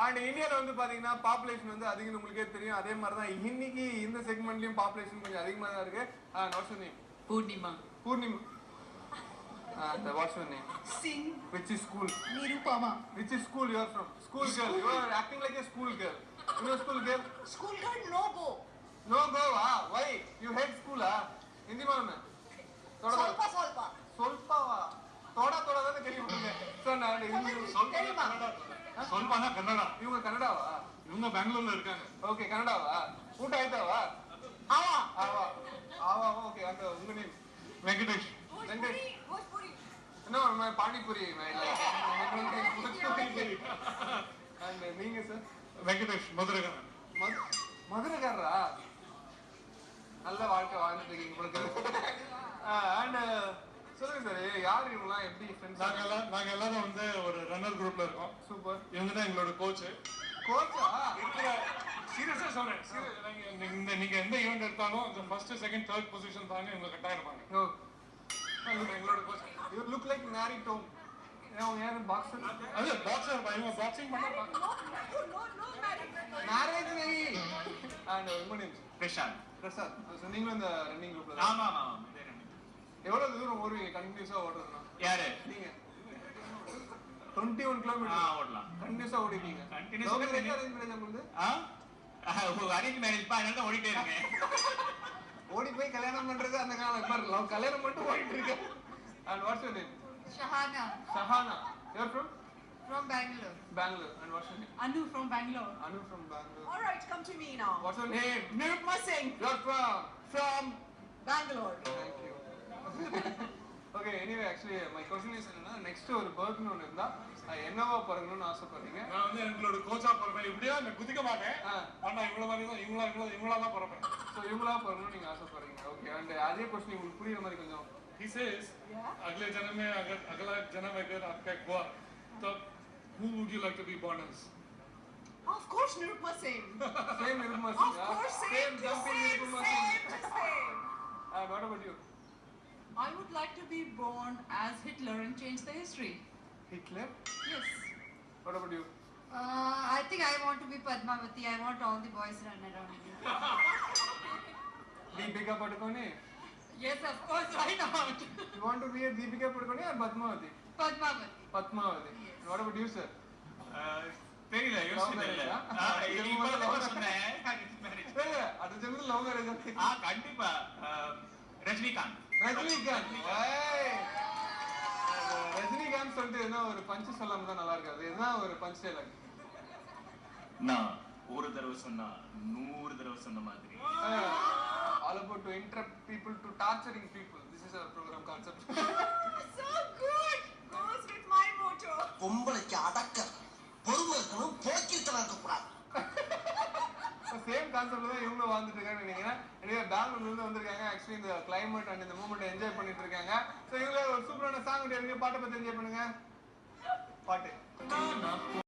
And இந்தியால வந்து பாத்தீங்கன்னா பாப்புலேஷன் வந்து அதிகம் உங்களுக்கே தெரியும் அதே மாதிரி தான் இன்னைக்கு இந்த செக்மெண்ட்லையும் பாப்புலேஷன் கொஞ்சம் அதிகமா தான் இருக்கு வாட்ஸ் நேம் பூர்ணிமா பூர்ணிமா அந்த what's your name Singh which is school Nirupama which is school you are from school girl you are acting like a school girl you school girl school girl no go no go வா why you had ஸ்கூலா இந்தி மாமா தொடர்ந்து ಕೇಳಿಬಿಟ್ಟಿದೆ so ನಾನು ಹಿಂದಿ ಸ್ವಲ್ಪ தெரியுமா? ಕನ್ನಡ ಸ್ವಲ್ಪನ ಕನ್ನಡ ಇವಾಗ ಕನ್ನಡವಾ இவங்க பெங்களூர்ல இருக்காங்க ಓಕೆ ಕನ್ನಡವಾ ಊಟ ಆಯ್ತಾವಾ ஆமா ಆವಾ ಆವಾ ಓಕೆ ಅಂತ ಉಂಗ name Venkatesh Venkatesh. Bhojpuri no my panipuri my and நீங்க சார் வெங்கடேஷ் மதுரகரன் மதுரைக்காரரா நல்ல வாழ்க்கை வாழ்ந்துட்டு இருக்கீங்க உங்களுக்கு அண்ட் சொல்லுங்க சார் யார் இவங்கலாம் எப்படி ஃப்ரெண்ட்ஸ் நாங்க எல்லாம் நாங்க எல்லாரும் வந்து ஒரு ரன்னர் குரூப்ல இருக்கோம். சூப்பர் இவங்க தான் எங்களோட கோச் கோச்சா சீரியஸா சொல்றேன். இந்த நீங்க எந்த ஈவெண்ட் எடுத்தாலும் ஃபர்ஸ்ட் செகண்ட் தேர்ட் பொசிஷன் தாங்க இவங்க கட்டாயம் இருப்பாங்க ஓ இவங்க எங்களோட coach you look like Mary Kom அவங்க யாரும் பாக்ஸர் அது பாக்ஸர் இவங்க பாக்ஸிங் பண்ண நோ அண்ட் உங்க நேம் பிரசாந்த். இந்த ரன்னிங் குரூப்ல ஆமா ஆமா. எவ்வளவு தூரம் ஓடுவீங்க? கண்டினியூஸா ஓடுறதுனா? யாரு? நீங்க. டுவெண்ட்டி ஒன் ஆ கிலோமீட்டர் ஓடலாம். கண்டினியூஸா ஆ மேரேஜ் அரேஞ்ச் மேரேஜ் உங்களுக்கு? ஆ? அரேஞ்ச் மேரேஜ் பா ஓடிட்டே இருக்கேன். ஓடி போய் கல்யாணம் பண்றது அந்த காலம். பாரு லவ் கல்யாணம் மட்டும் ஓடிட்டு இருக்கு. And what's your name Shahana. Sahana you're from from Bangalore. Bangalore and what's your name Anu from Bangalore. Anu from Bangalore All right, come to me now. What's your name Nirupma Singh you're from from Bangalore. Thank you. Okay anyway actually my question is என்னன்னா next ஒரு பர்த்னு ஒன்று இருந்தா அது என்னவா பிறக்கணும்னு ஆசைப்படுறீங்க நான் வந்து எங்களோட கோச்சா பிறப்பேன் இப்படியா நான் குதிக்க மாட்டேன் ஆ. ஆனா இவ்வளவு மாதிரி தான் இவங்களா இவங்களா இவங்களா தான் பிறப்பேன் ஸோ இவங்களா பிறக்கணும்னு நீங்க ஆசைப்படுறீங்க ஓகே அண்ட் அதே கொஸ்டின் உங்களுக்கு புரியுற மாதிரி கொஞ்சம் he says Yeah. अगले जन्म में अगर अगला जन्म अगर आपका हुआ तब who would you like to be born as Of course, Nirupma Singh. Same இருக்குமா Of course, same, same to jumping same, இருக்குமா same, to same. And what about you I would like to be born as Hitler and change the history. Hitler? Yes. What about you? Uh, I think I want to be Padmavati. I want all the boys running around. Deepika Padukone? Yes, of course. Why not? you want to be a Deepika Padukone or Padmavati? Padmavati. Padmavati. Yes. What about you, sir? Uh, தெரியல யோசிக்கல இப்பதான் சொன்னேன் அது சொல்றது love marriage கண்டிப்பா ரஜினிகாந்த் ரஜினிகாந்த். ரஜினிகாந்த் சொல்லிட்டு என்ன ஒரு பஞ்ச் சொல்லாம தான் நல்லா இருக்காது. இதுதான் ஒரு பஞ்ச் டைலாக் நான் ஒரு தடவை சொன்னா நூறு தடவை சொன்ன மாதிரி. All about to interrupt people to torturing people this is our programme concept கான்செப்ட்ல தான் இவங்களும் வாழ்ந்துட்டு இருக்காங்கன்னு நினைக்கிறேன். எனவே பெங்களூர்ல இருந்து வந்திருக்காங்க. ஆக்சுவலி இந்த கிளைமேட் அண்ட் இந்த மூமெண்ட் என்ஜாய் பண்ணிட்டு இருக்காங்க. ஸோ இவங்க ஒரு சூப்பரான சாங் பாட்டை பத்தி என்ஜாய் பண்ணுங்க. பாட்டு.